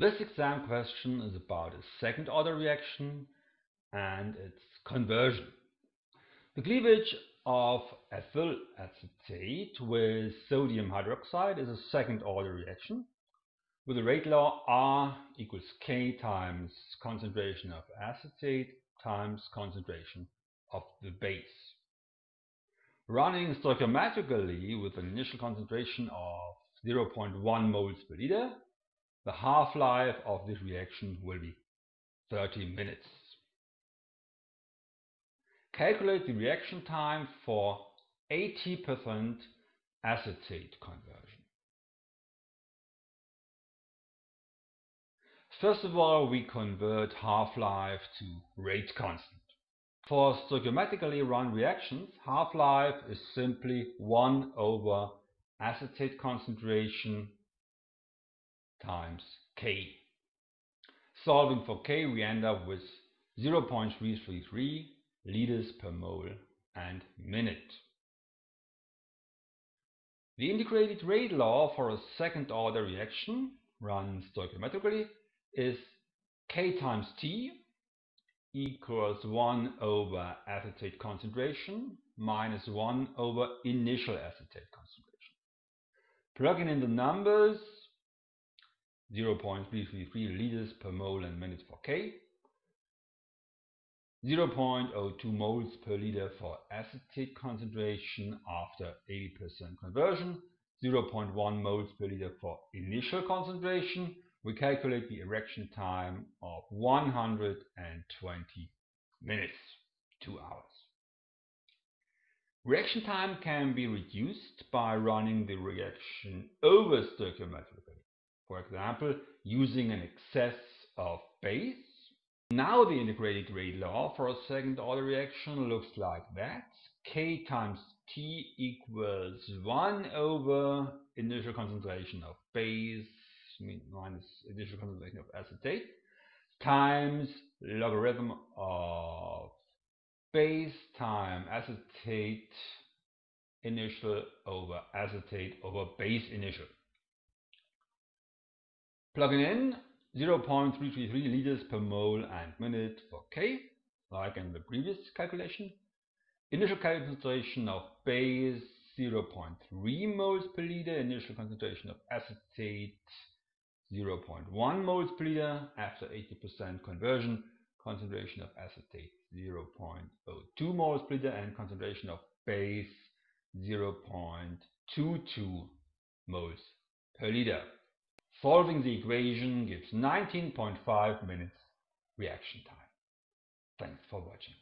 This exam question is about a second order reaction and its conversion. The cleavage of ethyl acetate with sodium hydroxide is a second order reaction with the rate law R equals K times concentration of acetate times concentration of the base. Running stoichiometrically with an initial concentration of 0.1 moles per liter, the half-life of this reaction will be 30 minutes. Calculate the reaction time for 80% acetate conversion. First of all, we convert half-life to rate constant. For stoichiometrically run reactions, half-life is simply 1 over acetate concentration times K. Solving for K, we end up with 0.333 liters per mole and minute. The integrated rate law for a second order reaction run stoichiometrically is K times T equals 1 over acetate concentration minus 1 over initial acetate concentration. Plugging in the numbers 0.333 liters per mole and minute for K, 0.02 moles per liter for acetate concentration after 80% conversion, 0.1 moles per liter for initial concentration. We calculate the reaction time of 120 minutes, 2 hours. Reaction time can be reduced by running the reaction over stoichiometrically. For example, using an excess of base. Now the integrated rate law for a second order reaction looks like that. K times T equals 1 over initial concentration of base minus initial concentration of acetate times logarithm of base time acetate initial over acetate over base initial. Plugging in 0.333 liters per mole and minute for K, like in the previous calculation. Initial concentration of base 0.3 moles per liter, initial concentration of acetate 0.1 moles per liter after 80% conversion, concentration of acetate 0.02 moles per liter and concentration of base 0.22 moles per liter. Solving the equation gives 19.5 minutes reaction time. Thanks for watching.